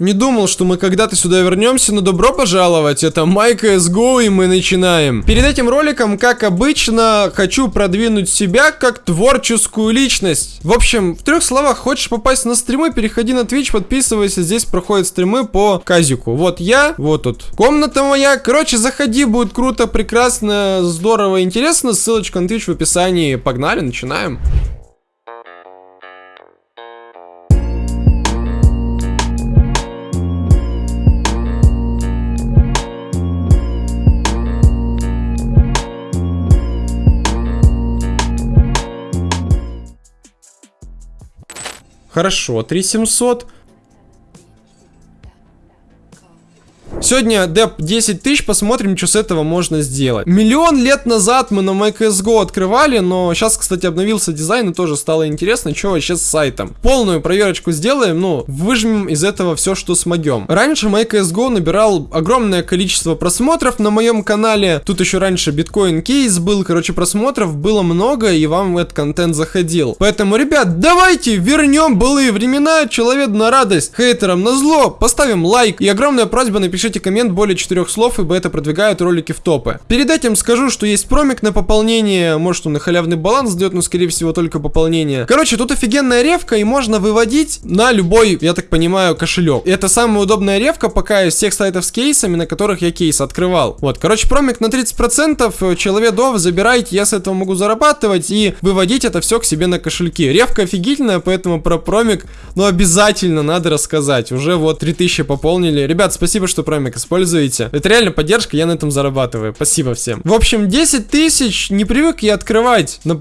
Не думал, что мы когда-то сюда вернемся, но добро пожаловать. Это MyCSGO и мы начинаем. Перед этим роликом, как обычно, хочу продвинуть себя как творческую личность. В общем, в трех словах, хочешь попасть на стримы, переходи на Twitch, подписывайся. Здесь проходят стримы по казику. Вот я, вот тут комната моя. Короче, заходи, будет круто, прекрасно, здорово, интересно. Ссылочка на Twitch в описании. Погнали, начинаем. Хорошо, 3700. Сегодня деп 10 тысяч, посмотрим, что с этого можно сделать. Миллион лет назад мы на MyCSGO открывали, но сейчас, кстати, обновился дизайн и тоже стало интересно, что вообще с сайтом. Полную проверочку сделаем, ну, выжмем из этого все, что смогем. Раньше MyCSGO набирал огромное количество просмотров на моем канале. Тут еще раньше биткоин кейс был, короче, просмотров было много, и вам этот контент заходил. Поэтому, ребят, давайте вернем былые времена, человек на радость, хейтерам на зло, поставим лайк и огромная просьба напишите Напишите коммент более четырех слов, ибо это продвигает ролики в топы. Перед этим скажу, что есть промик на пополнение, может он и халявный баланс дает, но скорее всего только пополнение. Короче, тут офигенная ревка и можно выводить на любой, я так понимаю, кошелек. Это самая удобная ревка пока из всех сайтов с кейсами, на которых я кейс открывал. Вот, короче, промик на 30%, человеков забирайте, я с этого могу зарабатывать и выводить это все к себе на кошельки. Ревка офигительная, поэтому про промик, ну, обязательно надо рассказать. Уже вот 3000 пополнили. Ребят, спасибо, что промик динамик используете. Это реально поддержка, я на этом зарабатываю. Спасибо всем. В общем, 10 тысяч не привык я открывать на,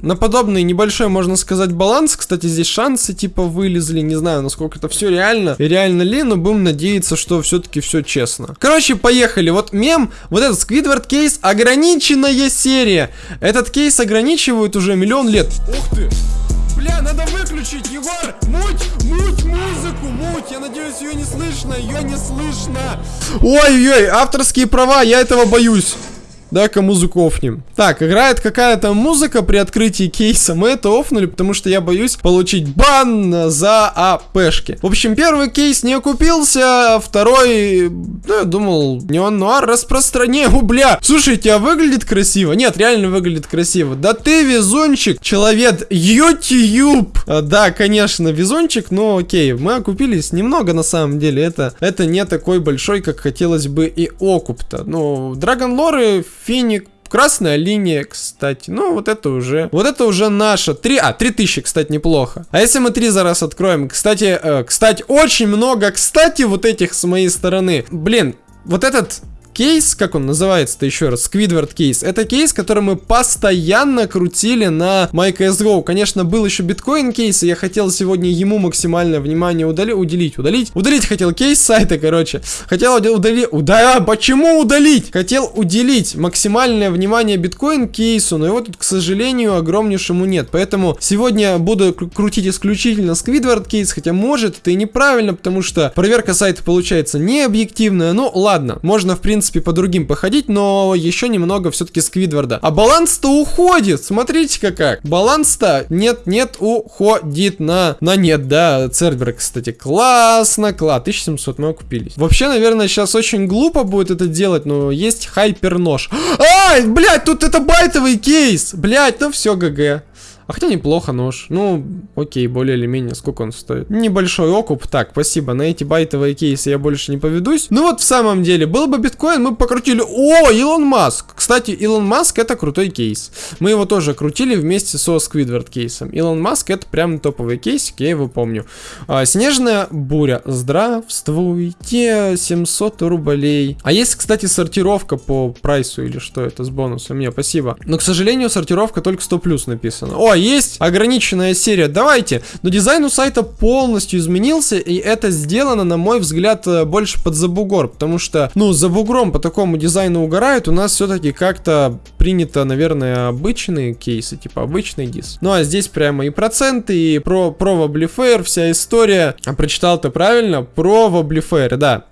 на подобный небольшой, можно сказать, баланс. Кстати, здесь шансы типа вылезли. Не знаю, насколько это все реально. И реально ли, но будем надеяться, что все-таки все честно. Короче, поехали. Вот мем, вот этот Squidward кейс, ограниченная серия. Этот кейс ограничивают уже миллион лет. Ух ты! Бля, надо выключить, Егор! Муть, муть музыку, муть! Я надеюсь, ее не слышно, ее не слышно! Ой-ой, авторские права, я этого боюсь. Да-ка музыку офнем. Так, играет какая-то музыка при открытии кейса. Мы это офнули, потому что я боюсь получить бан за АПшки. В общем, первый кейс не окупился, второй, ну, я думал, неон нуар распространяю, бля. Слушайте, а выглядит красиво? Нет, реально выглядит красиво. Да ты везунчик, человек, YouTube. А, да, конечно, везунчик, но окей, мы окупились немного на самом деле. Это, это не такой большой, как хотелось бы и окуп-то. Ну, Драгон Лоры Финик, Красная линия, кстати. Ну, вот это уже... Вот это уже наша. Три... А, 3000, кстати, неплохо. А если мы три за раз откроем? Кстати, э, кстати, очень много, кстати, вот этих с моей стороны. Блин, вот этот кейс, как он называется-то еще раз, Squidward кейс, это кейс, который мы постоянно крутили на MyCSGO. Конечно, был еще биткоин кейс, и я хотел сегодня ему максимальное внимание удали уделить. Удалить? Удалить хотел кейс сайта, короче. Хотел удалить... Уда... Почему удалить? Хотел уделить максимальное внимание биткоин кейсу, но его тут, к сожалению, огромнейшему нет. Поэтому сегодня буду крутить исключительно Squidward кейс, хотя может это и неправильно, потому что проверка сайта получается не объективная. Ну, ладно, можно, в принципе, принципе, по другим походить, но еще немного все-таки Сквидварда. А баланс-то уходит, смотрите-ка как. Баланс-то нет-нет уходит на, на нет, да. Цербер, кстати, классно, класс. 1700 мы окупились. Вообще, наверное, сейчас очень глупо будет это делать, но есть хайпер-нож. Ай, блядь, тут это байтовый кейс. Блядь, ну все, ГГ. А хотя неплохо нож. Ну, окей, более или менее. Сколько он стоит? Небольшой окуп. Так, спасибо. На эти байтовые кейсы я больше не поведусь. Ну вот в самом деле, был бы биткоин, мы покрутили... О, Илон Маск! Кстати, Илон Маск это крутой кейс. Мы его тоже крутили вместе со Сквидвард кейсом. Илон Маск это прям топовый кейсик, я его помню. А, снежная буря. Здравствуйте, 700 рублей. А есть, кстати, сортировка по прайсу или что это с бонусом? Не, спасибо. Но, к сожалению, сортировка только 100 плюс написано. О, есть ограниченная серия, давайте. Но дизайн у сайта полностью изменился, и это сделано, на мой взгляд, э, больше под забугор, потому что, ну, за бугром по такому дизайну угорают, у нас все-таки как-то принято, наверное, обычные кейсы, типа обычный дис. Ну, а здесь прямо и проценты, и про, про Воблифейр, вся история. А прочитал ты правильно? Про Воблифейр, да.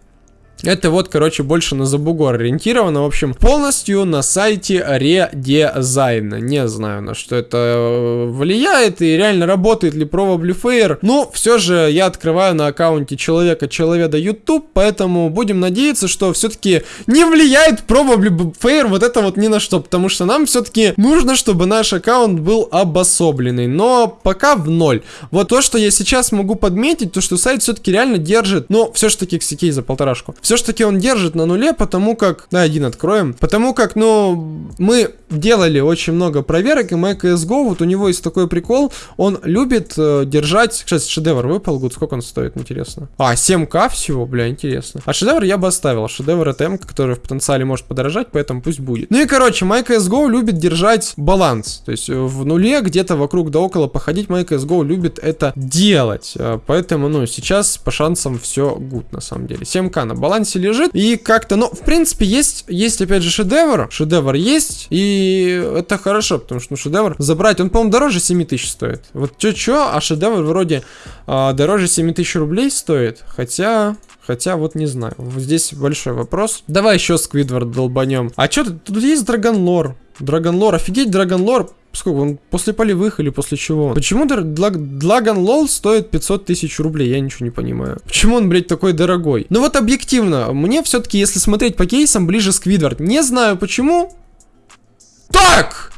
Это вот, короче, больше на забугор ориентировано. В общем, полностью на сайте редизайна. Не знаю, на что это э, влияет и реально работает ли Probably Fair. Но все же я открываю на аккаунте человека человека YouTube, поэтому будем надеяться, что все-таки не влияет Probably Fair вот это вот ни на что, потому что нам все-таки нужно, чтобы наш аккаунт был обособленный. Но пока в ноль. Вот то, что я сейчас могу подметить, то что сайт все-таки реально держит, но все же таки ксикей за полторашку. Все же таки он держит на нуле, потому как... Да, один откроем. Потому как, ну, мы делали очень много проверок, и MyCSGO, вот у него есть такой прикол, он любит э, держать... Сейчас шедевр выпал, гуд, сколько он стоит, интересно? А, 7к всего, бля, интересно. А шедевр я бы оставил, шедевр это М, который в потенциале может подорожать, поэтому пусть будет. Ну и, короче, MyCSGO любит держать баланс, то есть э, в нуле где-то вокруг да около походить MyCSGO любит это делать, э, поэтому, ну, сейчас по шансам все гуд, на самом деле. 7к на балансе балансе лежит. И как-то, ну, в принципе, есть, есть опять же шедевр. Шедевр есть. И это хорошо, потому что ну, шедевр забрать, он, по-моему, дороже 7 тысяч стоит. Вот чё-чё, а шедевр вроде а, дороже 7 тысяч рублей стоит. Хотя... Хотя вот не знаю. Здесь большой вопрос. Давай еще Сквидвард долбанем. А что тут? Тут есть Драгонлор. Драгонлор. Офигеть, Драгонлор Сколько он? После полевых или после чего? Почему Длаган Лол стоит 500 тысяч рублей? Я ничего не понимаю. Почему он, блядь, такой дорогой? Ну вот объективно, мне все-таки, если смотреть по кейсам, ближе Сквидвард. Не знаю почему. Так!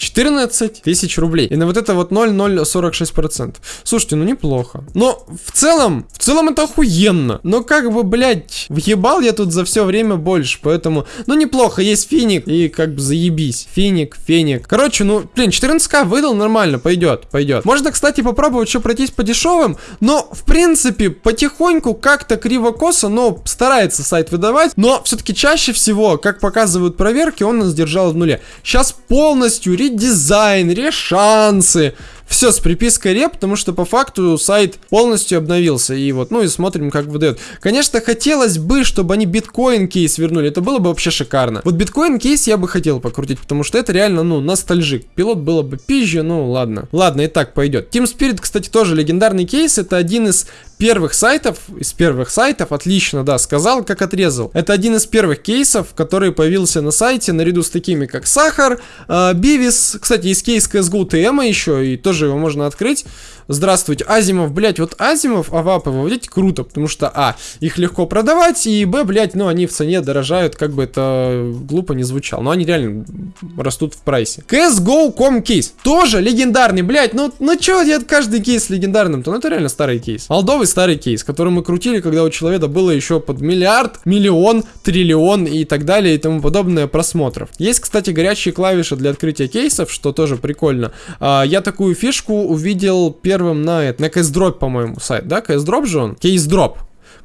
14 тысяч рублей. И на вот это вот 0,046%. Слушайте, ну неплохо. Но в целом, в целом это охуенно. Но как бы, блядь, въебал я тут за все время больше, поэтому, ну неплохо, есть финик и как бы заебись. Финик, феник. Короче, ну, блин, 14к выдал нормально, пойдет, пойдет. Можно, кстати, попробовать еще пройтись по дешевым, но, в принципе, потихоньку как-то криво-косо, но старается сайт выдавать, но все-таки чаще всего, как показывают проверки, он нас держал в нуле. Сейчас полностью редизайн, решансы, все с припиской реп, потому что по факту сайт полностью обновился. И вот, ну и смотрим, как выдает. Конечно, хотелось бы, чтобы они биткоин кейс вернули. Это было бы вообще шикарно. Вот биткоин кейс я бы хотел покрутить, потому что это реально, ну, ностальжик. Пилот было бы пизже, ну ладно. Ладно, и так пойдет. Team Spirit, кстати, тоже легендарный кейс. Это один из первых сайтов, из первых сайтов, отлично, да, сказал, как отрезал. Это один из первых кейсов, который появился на сайте, наряду с такими, как Сахар, э, Бивис, кстати, есть кейс CSGO TM еще, и тоже его можно открыть. Здравствуйте, Asiimov, блять, вот Asiimov, AWP ы выводить круто, потому что, а, их легко продавать, и, б, блять, ну, они в цене дорожают, как бы это глупо не звучало, но они реально растут в прайсе. CSGO.com кейс, тоже легендарный, блять, ну, ну чё, я каждый кейс легендарным-то, ну, это реально старый кейс. Молдовый старый кейс, который мы крутили, когда у человека было еще под миллиард, миллион, триллион и так далее и тому подобное просмотров. Есть, кстати, горячие клавиши для открытия кейсов, что тоже прикольно. А, я такую фишку увидел первым на, на CSDrop, по-моему, сайт, да? CSDrop же он? CaseDrop.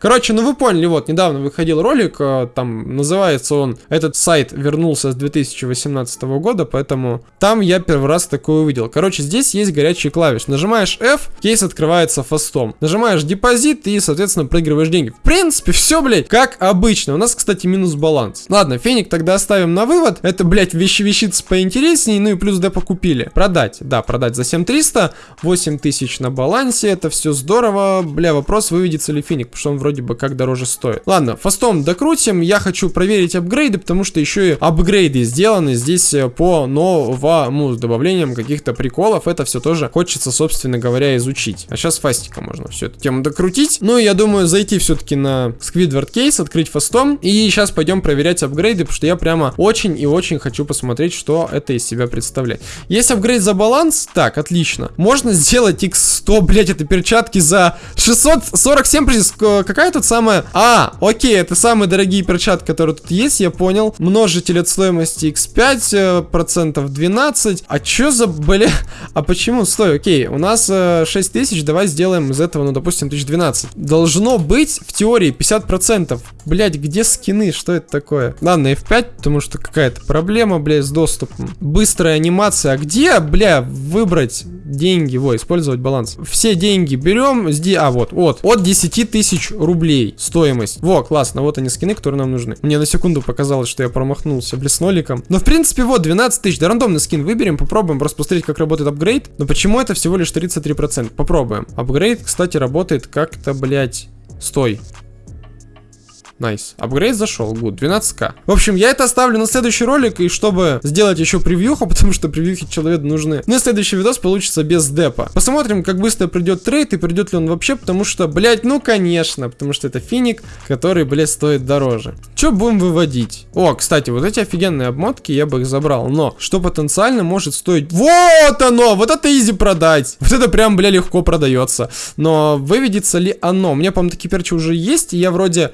Короче, ну вы поняли, вот, недавно выходил ролик, э, там называется он, этот сайт вернулся с 2018 года, поэтому там я первый раз такое увидел. Короче, здесь есть горячие клавиши. Нажимаешь F, кейс открывается фастом. Нажимаешь депозит и, соответственно, проигрываешь деньги. В принципе, все, блядь, как обычно. У нас, кстати, минус баланс. Ладно, феник тогда оставим на вывод. Это, блядь, вещи вещицы поинтереснее, ну и плюс депо купили. Продать, да, продать за 7300, 8000 на балансе, это все здорово. Бля, вопрос, выведется ли феник, потому что он вроде бы как дороже стоит. Ладно, фастом докрутим. Я хочу проверить апгрейды, потому что еще и апгрейды сделаны здесь э, по новому с добавлением каких-то приколов. Это все тоже хочется, собственно говоря, изучить. А сейчас фастика можно всю эту тему докрутить. Ну, я думаю, зайти все-таки на Squidward кейс, открыть фастом. И сейчас пойдем проверять апгрейды, потому что я прямо очень и очень хочу посмотреть, что это из себя представляет. Есть апгрейд за баланс? Так, отлично. Можно сделать x100, блять, это перчатки за 647, какая тут самая... А, окей, это самые дорогие перчатки, которые тут есть, я понял. Множитель от стоимости x5, э, процентов 12. А чё за, бля... А почему? Стой, окей, у нас э, 6 тысяч, давай сделаем из этого, ну, допустим, 1012. Должно быть, в теории, 50 процентов. Блять, где скины? Что это такое? Ладно, F5, потому что какая-то проблема, блядь, с доступом. Быстрая анимация. А где, бля, выбрать деньги? Во, использовать баланс. Все деньги берем. А, вот, вот. От 10 тысяч рублей стоимость. Во, классно, вот они скины, которые нам нужны. Мне на секунду показалось, что я промахнулся блядь, с ноликом. Но в принципе вот 12 тысяч, да рандомный скин выберем, попробуем просто посмотреть, как работает апгрейд. Но почему это всего лишь 33%? Попробуем. Апгрейд, кстати, работает как-то, блядь, стой. Nice. Апгрейд зашел, good, 12к. В общем, я это оставлю на следующий ролик, и чтобы сделать еще превьюху, потому что превьюхи человеку нужны. Ну и следующий видос получится без депа. Посмотрим, как быстро придет трейд, и придет ли он вообще, потому что, блять, ну конечно, потому что это финик, который, блядь, стоит дороже. Что будем выводить? О, кстати, вот эти офигенные обмотки, я бы их забрал, но что потенциально может стоить... Вот оно! Вот это easy продать! Вот это прям, бля, легко продается. Но выведется ли оно? У меня, по-моему, такие перчи уже есть, и я вроде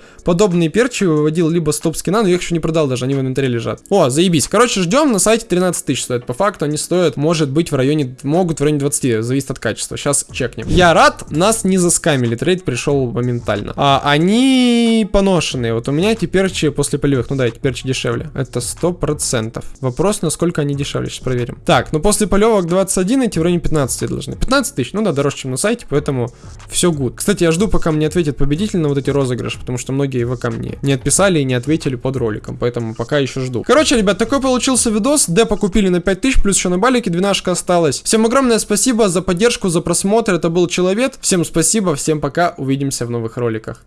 подобные перчи выводил либо с топ-скина, но я их еще не продал даже, они в инвентаре лежат. О, заебись. Короче, ждем, на сайте 13 тысяч стоит. По факту они стоят, может быть, в районе, могут в районе 20, зависит от качества. Сейчас чекнем. Я рад, нас не заскамили, трейд пришел моментально. А они поношенные. Вот у меня эти перчи после полевых, ну да, эти перчи дешевле. Это 100%. Вопрос, насколько они дешевле, сейчас проверим. Так, ну после полевок 21, эти в районе 15 должны. 15 тысяч, ну да, дороже, чем на сайте, поэтому все good. Кстати, я жду, пока мне ответит победитель на вот эти розыгрыши, потому что многие ВК мне не отписали и не ответили под роликом, поэтому пока еще жду. Короче, ребят, такой получился видос. Депа купили на 5000, плюс еще на балике 12 осталось. Всем огромное спасибо за поддержку, за просмотр. Это был Человек. Всем спасибо, всем пока, увидимся в новых роликах.